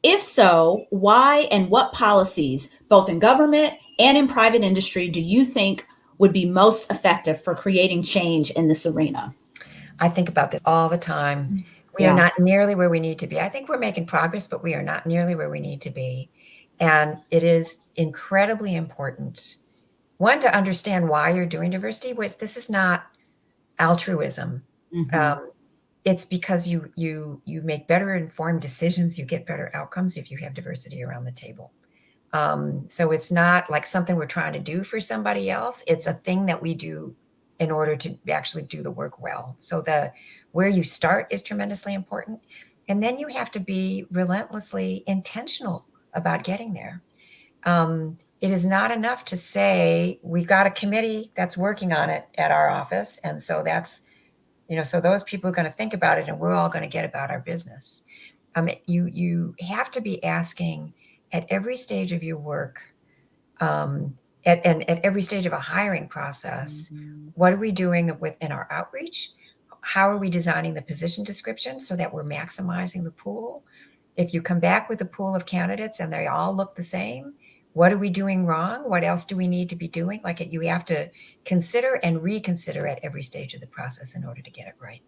If so, why and what policies, both in government and in private industry, do you think would be most effective for creating change in this arena? I think about this all the time. We yeah. are not nearly where we need to be. I think we're making progress, but we are not nearly where we need to be. And it is incredibly important one to understand why you're doing diversity this is not altruism mm-hmm. um, it's because you you you make better informed decisions you get better outcomes if you have diversity around the table. Um, so it's not like something we're trying to do for somebody else. It's a thing that we do in order to actually do the work well. So the where you start is tremendously important. And then you have to be relentlessly intentional about getting there. Um, it is not enough to say we've got a committee that's working on it at our office. And so that's you know so those people are going to think about it and we're all going to get about our business. Um, you you have to be asking at every stage of your work um, at, and at every stage of a hiring process mm-hmm. what are we doing within our outreach? How are we designing the position description so that we're maximizing the pool? If you come back with a pool of candidates and they all look the same what are we doing wrong? What else do we need to be doing? Like it, you have to consider and reconsider at every stage of the process in order to get it right.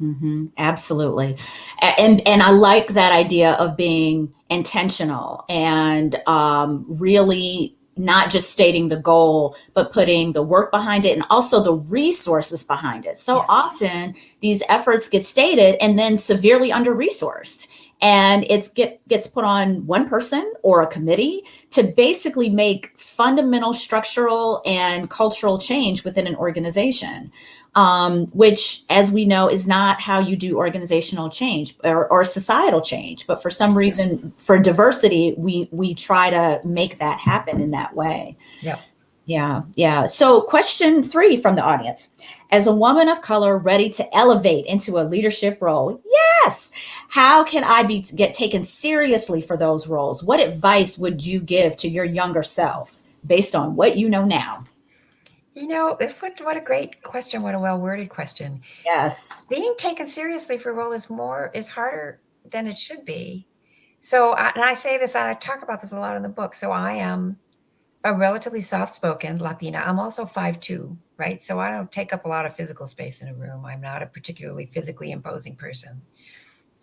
Mm-hmm. Absolutely, and and I like that idea of being intentional and um, really not just stating the goal, but putting the work behind it and also the resources behind it. So often these efforts get stated and then severely under resourced and it get gets put on one person or a committee to basically make fundamental structural and cultural change within an organization um, which as we know is not how you do organizational change or, or societal change but for some reason for diversity we we try to make that happen in that way yeah yeah, yeah. So, question three from the audience As a woman of color ready to elevate into a leadership role, yes. How can I be get taken seriously for those roles? What advice would you give to your younger self based on what you know now? You know, what, what a great question. What a well worded question. Yes. Being taken seriously for a role is more, is harder than it should be. So, and I say this, I talk about this a lot in the book. So, I am a relatively soft-spoken Latina. I'm also 5'2", right? So I don't take up a lot of physical space in a room. I'm not a particularly physically imposing person.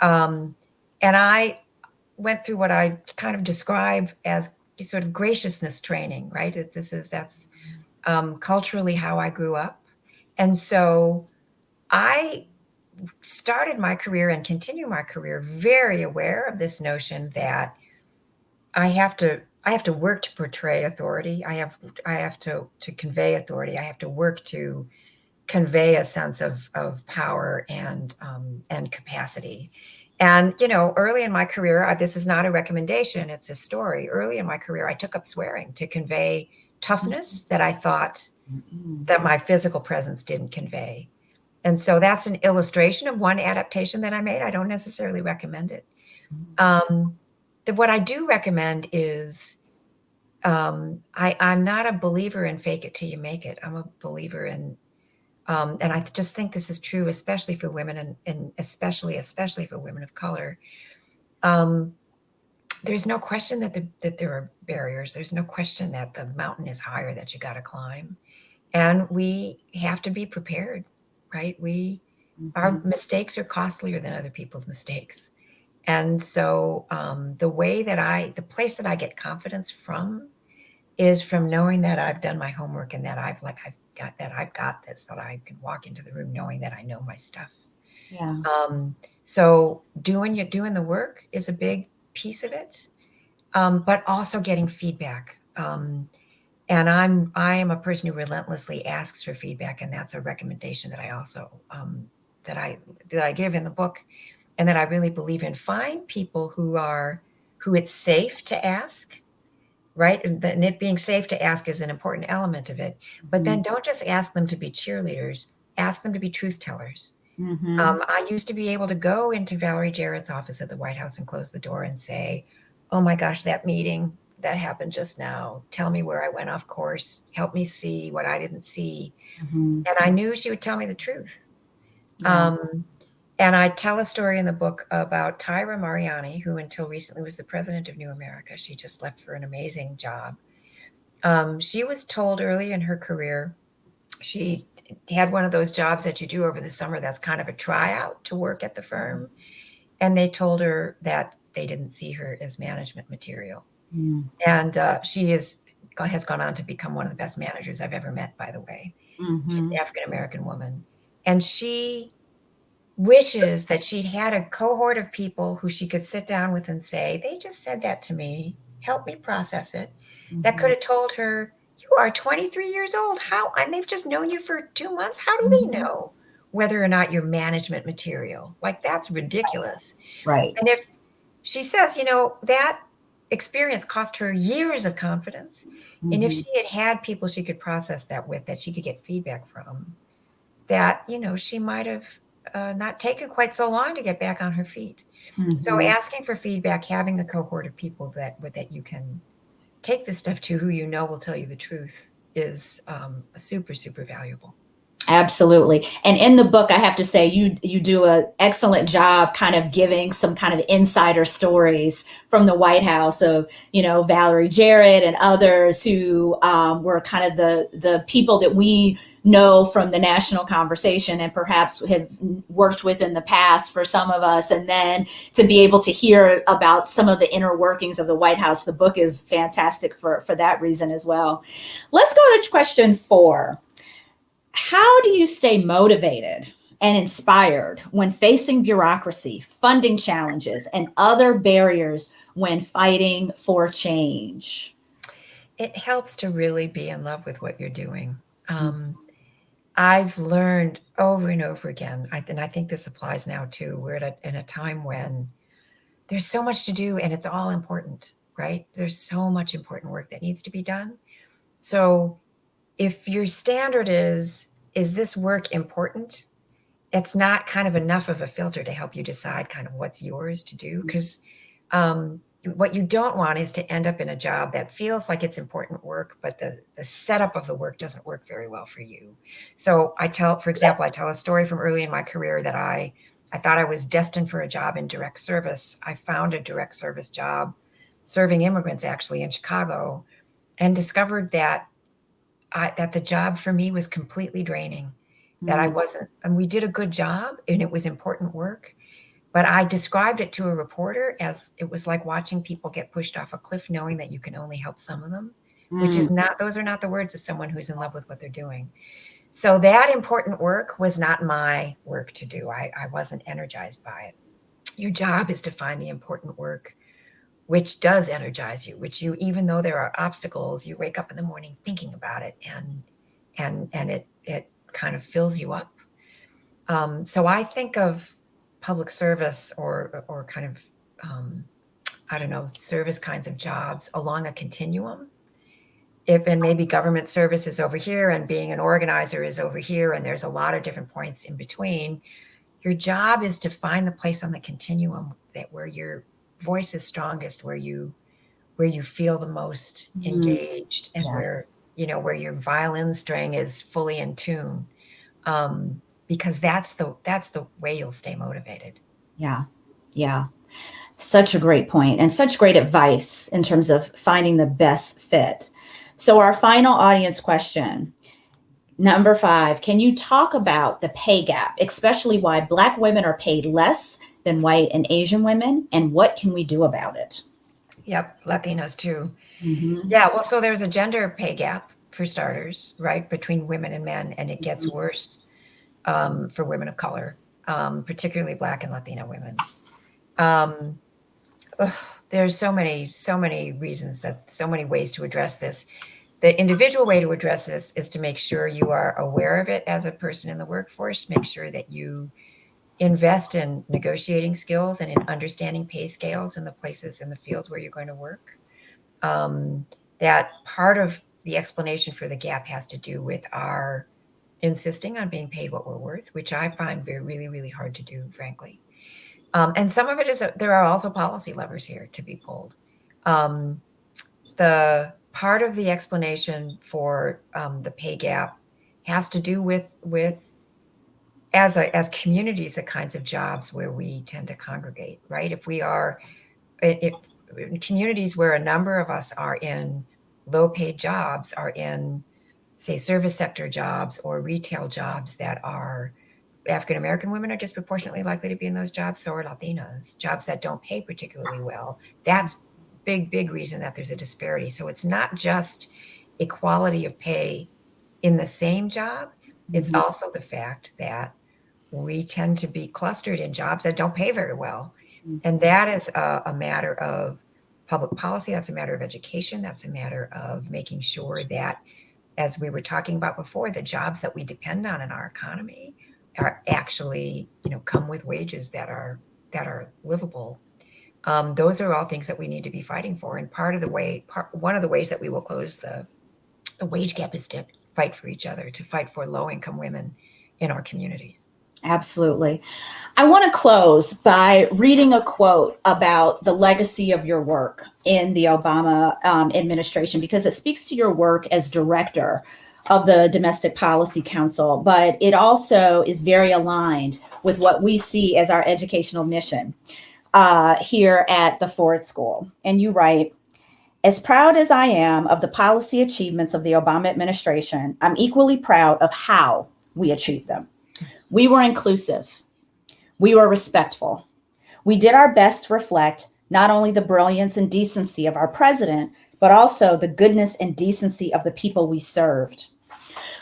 Um, and I went through what I kind of describe as sort of graciousness training, right? This is, that's um, culturally how I grew up. And so I started my career and continue my career very aware of this notion that I have to I have to work to portray authority. I have I have to to convey authority. I have to work to convey a sense of of power and um, and capacity. And you know, early in my career, this is not a recommendation; it's a story. Early in my career, I took up swearing to convey toughness that I thought that my physical presence didn't convey. And so that's an illustration of one adaptation that I made. I don't necessarily recommend it. Um, the, what I do recommend is um, I, I'm not a believer in fake it till you make it. I'm a believer in, um, and I just think this is true, especially for women and, and especially, especially for women of color. Um, there's no question that, the, that there are barriers. There's no question that the mountain is higher that you got to climb. And we have to be prepared, right? We, mm -hmm. our mm-hmm. mistakes are costlier than other people's mistakes. And so um, the way that I, the place that I get confidence from is from knowing that I've done my homework and that I've like, I've got that, I've got this, that I can walk into the room knowing that I know my stuff. Yeah. Um, so doing you doing the work is a big piece of it, um, but also getting feedback. Um, and I'm I am a person who relentlessly asks for feedback, and that's a recommendation that I also um, that I that I give in the book and that I really believe in. Find people who are, who it's safe to ask, right? And, and it being safe to ask is an important element of it. But then mm-hmm. don't just ask them to be cheerleaders, ask them to be truth tellers. Mm -hmm. um, I used to be able to go into Valerie Jarrett's office at the White House and close the door and say, oh my gosh, that meeting that happened just now, tell me where I went off course, help me see what I didn't see. Mm -hmm. And I knew she would tell me the truth. Yeah. Um, and I tell a story in the book about Tyra Mariani, who until recently was the president of New America. She just left for an amazing job. Um, she was told early in her career, she had one of those jobs that you do over the summer that's kind of a tryout to work at the firm. And they told her that they didn't see her as management material. Mm. And uh, she is has gone on to become one of the best managers I've ever met, by the way. Mm -hmm. She's an mm-hmm. African-American woman. And she wishes that she'd had a cohort of people who she could sit down with and say, they just said that to me, help me process it. Mm -hmm. That could mm-hmm. have told her, are 23 years old. How, and they've just known you for two months. How do they mm-hmm. know whether or not you're management material? Like that's ridiculous. Right. And if she says, you know, that experience cost her years of confidence. Mm -hmm. And if mm-hmm. she had had people she could process that with, that she could get feedback from, that, you know, she might have uh, not taken quite so long to get back on her feet. Mm -hmm. So mm-hmm. asking for feedback, having a cohort of people that that you can take this stuff to who you know will tell you the truth is um, super, super valuable. Absolutely. And in the book, I have to say you you do an excellent job kind of giving some kind of insider stories from the White House of, you know, Valerie Jarrett and others who um, were kind of the, the people that we know from the national conversation and perhaps have worked with in the past for some of us. And then to be able to hear about some of the inner workings of the White House, the book is fantastic for, for that reason as well. Let's go to question four how do you stay motivated and inspired when facing bureaucracy, funding challenges, and other barriers when fighting for change? It helps to really be in love with what you're doing. Um, I've learned over and over again, I, and I think this applies now too, we're at a, in a time when there's so much to do and it's all important, right? There's so much important work that needs to be done. So if your standard is, is this work important? It's not kind of enough of a filter to help you decide kind of what's yours to do. Because mm-hmm. um, what you don't want is to end up in a job that feels like it's important work, but the, the setup of the work doesn't work very well for you. So I tell, for example, I tell a story from early in my career that I, I thought I was destined for a job in direct service. I found a direct service job serving immigrants actually in Chicago and discovered that I, that the job for me was completely draining. That I Mm. wasn't, and we did a good job, and it was important work. But I described it to a reporter as it was like watching people get pushed off a cliff, knowing that you can only help some of them, which is Mm. not, those are not the words of someone who's in love with what they're doing. So that important work was not my work to do. I, I wasn't energized by it. Your job is to find the important work which does energize you, which you, even though there are obstacles, you wake up in the morning thinking about it and and and it it kind of fills you up. Um, so I think of public service or or kind of um, I don't know service kinds of jobs along a continuum. If and maybe government service is over here and being an organizer is over here, and there's a lot of different points in between. Your job is to find the place on the continuum that where your voice is strongest, where you where you feel the most Mhm. engaged, and Yes. where you know where your violin string is fully in tune um, because that's the that's the way you'll stay motivated. Yeah. Yeah. Such a great point and such great advice in terms of finding the best fit. So, our final audience question number five Can you talk about the pay gap, especially why Black women are paid less than white and Asian women, and what can we do about it? Yep, Latinos too. Mhm. Yeah, well, so there's a gender pay gap for starters, right, between women and men, and it gets Mhm. worse um, for women of color, um, particularly Black and Latino women. Um, ugh, there's so many, so many reasons that so many ways to address this. The individual way to address this is to make sure you are aware of it as a person in the workforce. Make sure that you invest in negotiating skills and in understanding pay scales in the places in the fields where you're going to work. Um, that part of the explanation for the gap has to do with our insisting on being paid what we're worth, which I find very, really, really hard to do, frankly. Um, and some of it is, there are also policy levers here to be pulled. Um, the part of the explanation for um, the pay gap has to do with with as a, as communities the kinds of jobs where we tend to congregate right if we are if communities where a number of us are in low paid jobs are in say service sector jobs or retail jobs that are African American women are disproportionately likely to be in those jobs, so are Latinas, jobs that don't pay particularly well. That's big, big reason that there's a disparity. So it's not just equality of pay in the same job, it's Mhm. also the fact that we tend to be clustered in jobs that don't pay very well. Mhm. And that is a, a matter of public policy, that's a matter of education, that's a matter of making sure that, as we were talking about before, the jobs that we depend on in our economy are actually, you know, come with wages that are that are livable. Um, those are all things that we need to be fighting for. And part of the way, part, one of the ways that we will close the, the wage gap is to fight for each other, to fight for low income women in our communities. Absolutely. I want to close by reading a quote about the legacy of your work in the Obama um, administration because it speaks to your work as director of the Domestic Policy Council, but it also is very aligned with what we see as our educational mission uh, here at the Ford School. And you write, as proud as I am of the policy achievements of the Obama administration, I'm equally proud of how we achieved them. We were inclusive. We were respectful. We did our best to reflect not only the brilliance and decency of our president, but also the goodness and decency of the people we served.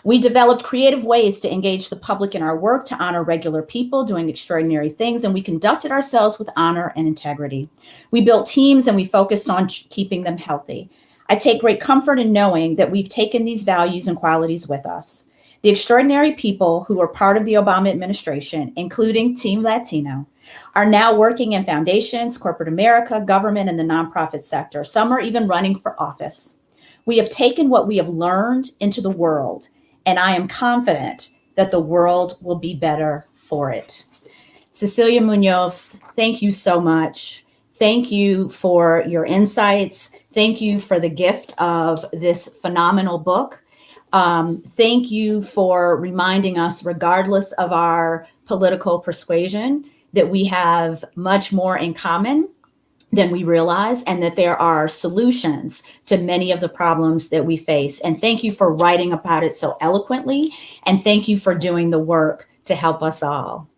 We developed creative ways to engage the public in our work to honor regular people doing extraordinary things, and we conducted ourselves with honor and integrity. We built teams and we focused on keeping them healthy. I take great comfort in knowing that we've taken these values and qualities with us. The extraordinary people who were part of the Obama administration, including Team Latino, are now working in foundations, corporate America, government, and the nonprofit sector. Some are even running for office. We have taken what we have learned into the world, and I am confident that the world will be better for it. Cecilia Munoz, thank you so much. Thank you for your insights. Thank you for the gift of this phenomenal book. Um, thank you for reminding us, regardless of our political persuasion, that we have much more in common than we realize and that there are solutions to many of the problems that we face. And thank you for writing about it so eloquently. And thank you for doing the work to help us all.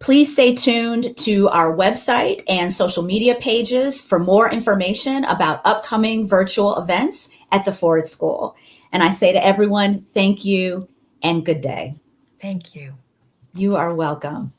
Please stay tuned to our website and social media pages for more information about upcoming virtual events at the Ford School. And I say to everyone, thank you and good day. Thank you. You are welcome.